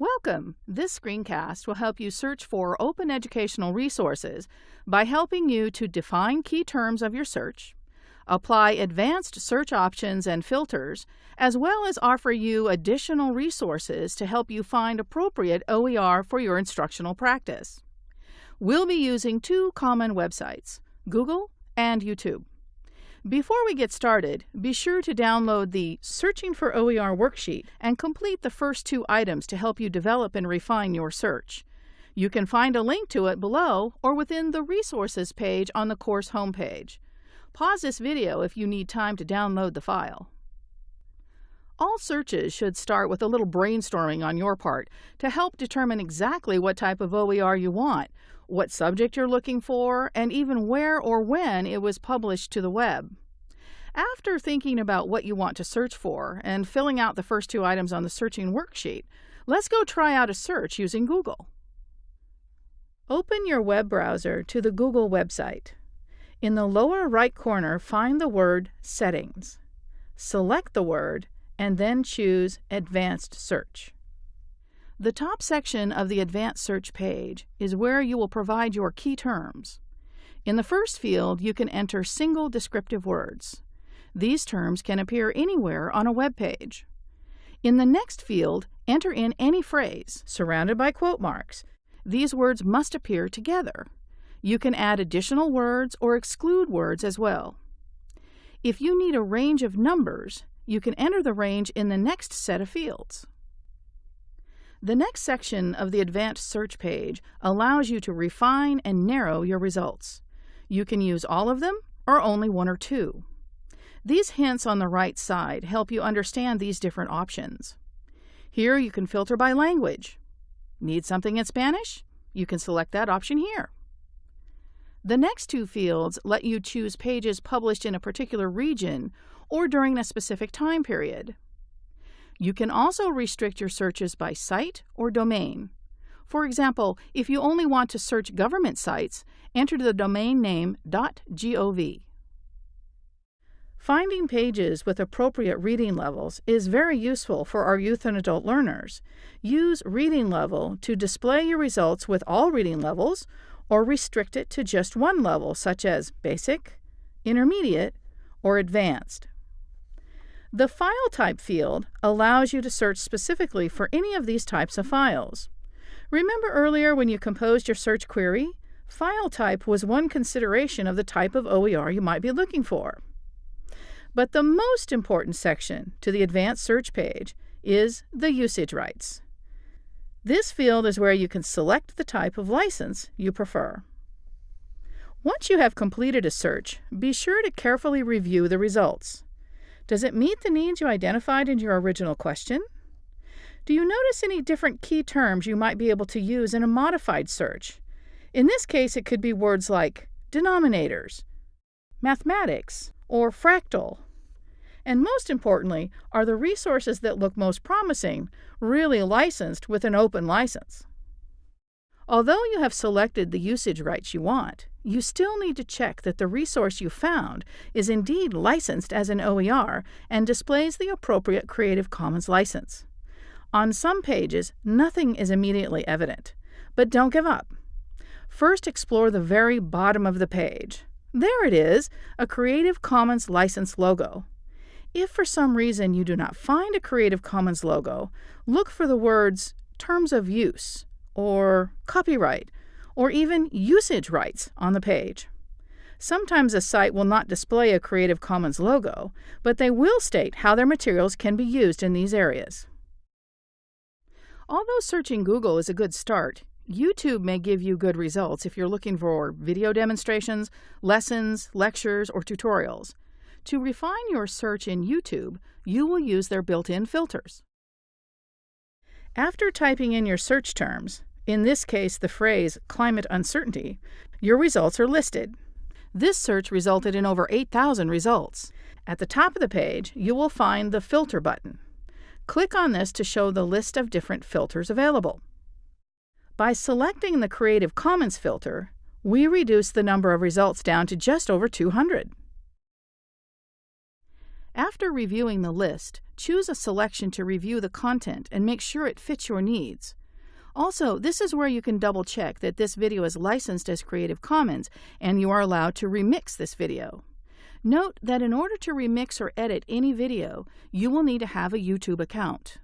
Welcome! This screencast will help you search for open educational resources by helping you to define key terms of your search, apply advanced search options and filters, as well as offer you additional resources to help you find appropriate OER for your instructional practice. We'll be using two common websites, Google and YouTube. Before we get started, be sure to download the Searching for OER worksheet and complete the first two items to help you develop and refine your search. You can find a link to it below or within the Resources page on the course homepage. Pause this video if you need time to download the file. All searches should start with a little brainstorming on your part to help determine exactly what type of OER you want, what subject you're looking for, and even where or when it was published to the web. After thinking about what you want to search for and filling out the first two items on the searching worksheet, let's go try out a search using Google. Open your web browser to the Google website. In the lower right corner, find the word Settings. Select the word and then choose Advanced Search. The top section of the Advanced Search page is where you will provide your key terms. In the first field, you can enter single descriptive words. These terms can appear anywhere on a web page. In the next field, enter in any phrase surrounded by quote marks. These words must appear together. You can add additional words or exclude words as well. If you need a range of numbers, you can enter the range in the next set of fields. The next section of the Advanced Search page allows you to refine and narrow your results. You can use all of them or only one or two. These hints on the right side help you understand these different options. Here you can filter by language. Need something in Spanish? You can select that option here. The next two fields let you choose pages published in a particular region or during a specific time period. You can also restrict your searches by site or domain. For example, if you only want to search government sites, enter the domain name .gov. Finding pages with appropriate reading levels is very useful for our youth and adult learners. Use reading level to display your results with all reading levels or restrict it to just one level such as basic, intermediate, or advanced. The File Type field allows you to search specifically for any of these types of files. Remember earlier when you composed your search query? File type was one consideration of the type of OER you might be looking for. But the most important section to the Advanced Search page is the Usage Rights. This field is where you can select the type of license you prefer. Once you have completed a search, be sure to carefully review the results. Does it meet the needs you identified in your original question? Do you notice any different key terms you might be able to use in a modified search? In this case, it could be words like denominators, mathematics, or fractal. And most importantly, are the resources that look most promising really licensed with an open license? Although you have selected the usage rights you want, you still need to check that the resource you found is indeed licensed as an OER and displays the appropriate Creative Commons license. On some pages, nothing is immediately evident, but don't give up. First, explore the very bottom of the page. There it is, a Creative Commons license logo. If for some reason you do not find a Creative Commons logo, look for the words Terms of Use or copyright, or even usage rights on the page. Sometimes a site will not display a Creative Commons logo, but they will state how their materials can be used in these areas. Although searching Google is a good start, YouTube may give you good results if you're looking for video demonstrations, lessons, lectures, or tutorials. To refine your search in YouTube, you will use their built-in filters. After typing in your search terms, in this case the phrase climate uncertainty, your results are listed. This search resulted in over 8,000 results. At the top of the page, you will find the Filter button. Click on this to show the list of different filters available. By selecting the Creative Commons filter, we reduce the number of results down to just over 200. After reviewing the list, choose a selection to review the content and make sure it fits your needs. Also, this is where you can double check that this video is licensed as Creative Commons and you are allowed to remix this video. Note that in order to remix or edit any video, you will need to have a YouTube account.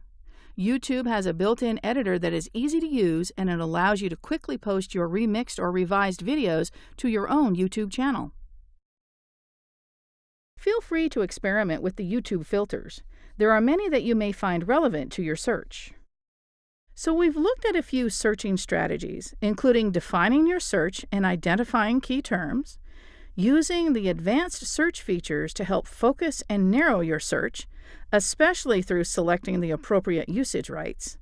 YouTube has a built-in editor that is easy to use and it allows you to quickly post your remixed or revised videos to your own YouTube channel. Feel free to experiment with the YouTube filters. There are many that you may find relevant to your search. So we've looked at a few searching strategies, including defining your search and identifying key terms, using the advanced search features to help focus and narrow your search, especially through selecting the appropriate usage rights,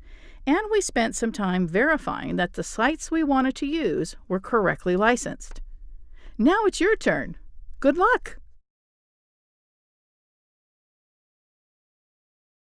and we spent some time verifying that the sites we wanted to use were correctly licensed. Now it's your turn. Good luck!